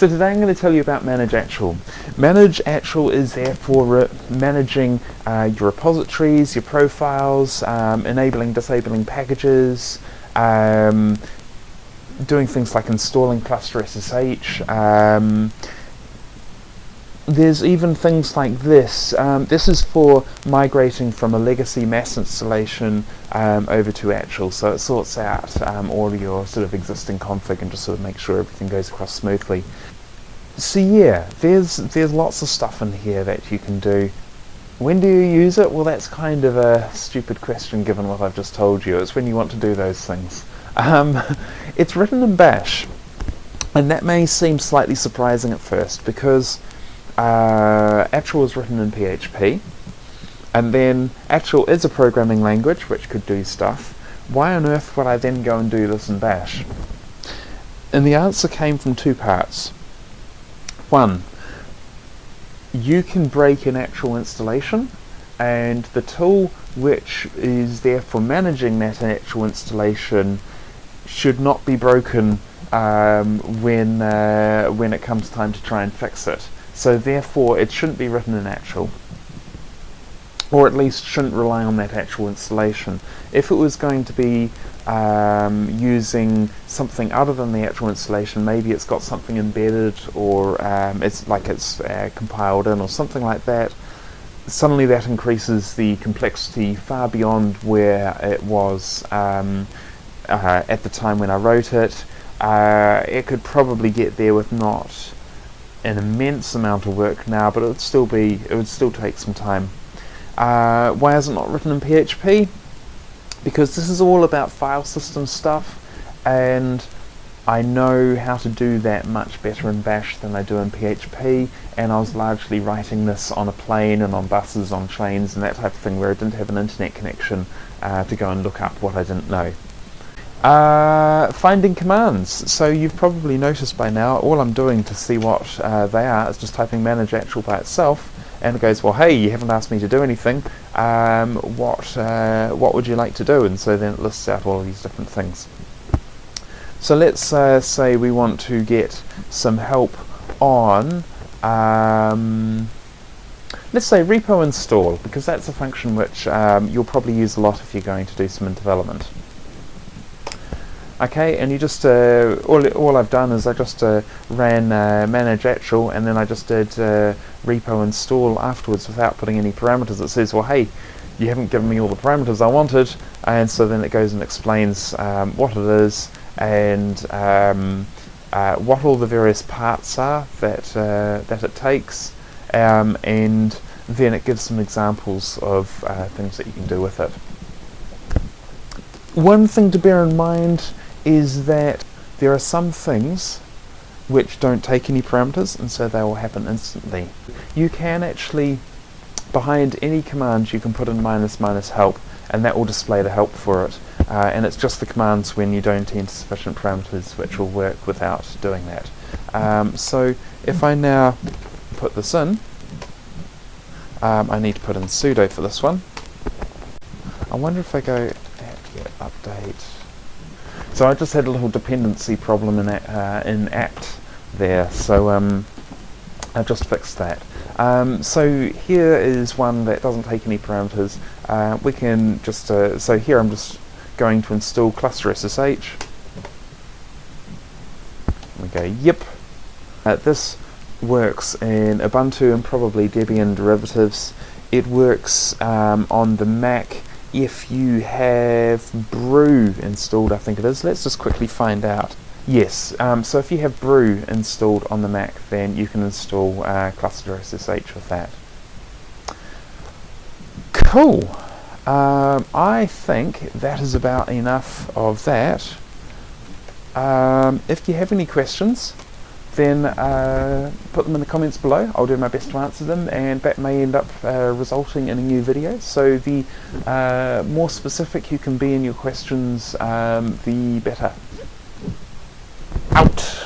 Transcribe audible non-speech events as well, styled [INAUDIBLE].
So today I'm going to tell you about Manage Achel. Manage Achel is there for managing uh, your repositories, your profiles, um, enabling, disabling packages, um, doing things like installing cluster SSH, um, there's even things like this. Um, this is for migrating from a legacy mass installation um, over to Achel, so it sorts out um, all your sort of existing config and just sort of makes sure everything goes across smoothly. So yeah, there's there's lots of stuff in here that you can do. When do you use it? Well, that's kind of a stupid question given what I've just told you. It's when you want to do those things. Um, [LAUGHS] it's written in Bash, and that may seem slightly surprising at first because uh, Achel is written in PHP, and then Achel is a programming language which could do stuff. Why on earth would I then go and do this in Bash? And the answer came from two parts. One, you can break an actual installation and the tool which is there for managing that Achel installation should not be broken um, when, uh, when it comes time to try and fix it. So therefore it shouldn't be written in Achel or at least shouldn't rely on that Achel installation. If it was going to be um, using something other than the actual installation, maybe it's got something embedded or um, it's like it's uh, compiled in or something like that, suddenly that increases the complexity far beyond where it was um, uh, at the time when I wrote it. Uh, it could probably get there with not an immense amount of work now, but it would still be, it would still take some time. Uh, why is it not written in PHP? Because this is all about file system stuff, and I know how to do that much better in Bash than I do in PHP, and I was largely writing this on a plane and on buses, on trains, and that type of thing, where I didn't have an internet connection uh, to go and look up what I didn't know. Uh, finding commands. So you've probably noticed by now, all I'm doing to see what uh, they are is just typing manage Achel by itself, and it goes, well, hey, you haven't asked me to do anything. Um, what uh, what would you like to do? And so then it lists out all these different things. So let's uh, say we want to get some help on. Um, let's say repo install because that's a function which um, you'll probably use a lot if you're going to do some development okay and you just uh, all, all I've done is I just uh, ran uh, manage Achel and then I just did uh, repo install afterwards without putting any parameters it says well hey you haven't given me all the parameters I wanted and so then it goes and explains um, what it is and um, uh, what all the various parts are that uh, that it takes um, and then it gives some examples of things that you can do with it. One thing to bear in mind is that there are some things which don't take any parameters and so they will happen instantly. You can actually, behind any command you can put in minus minus help and that will display the help for it. Uh, and it's just the commands when you don't enter sufficient parameters which will work without doing that. Um, so if I now put this in, um, I need to put in sudo for this one. I wonder if I go apt update so I just had a little dependency problem in, uh, in apt there, so um, I've just fixed that. Um, so here is one that doesn't take any parameters. Uh, we can just, uh, so here I'm just going to install cluster SSH. We go, yep. Uh, this works in Ubuntu and probably Debian derivatives. It works um, on the Mac if you have Brew installed, I think it is. Let's just quickly find out. Yes, um, so if you have Brew installed on the Mac, then you can install uh, Cluster SSH with that. Cool. Um, I think that is about enough of that. Um, if you have any questions, then uh, put them in the comments below. I'll do my best to answer them and that may end up uh, resulting in a new video. So the uh, more specific you can be in your questions, um, the better. Out!